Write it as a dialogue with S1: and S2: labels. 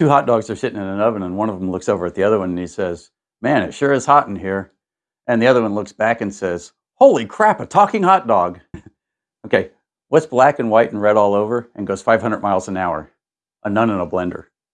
S1: Two hot dogs are sitting in an oven, and one of them looks over at the other one and he says, Man, it sure is hot in here. And the other one looks back and says, Holy crap, a talking hot dog. okay, what's black and white and red all over and goes 500 miles an hour? A nun in a blender.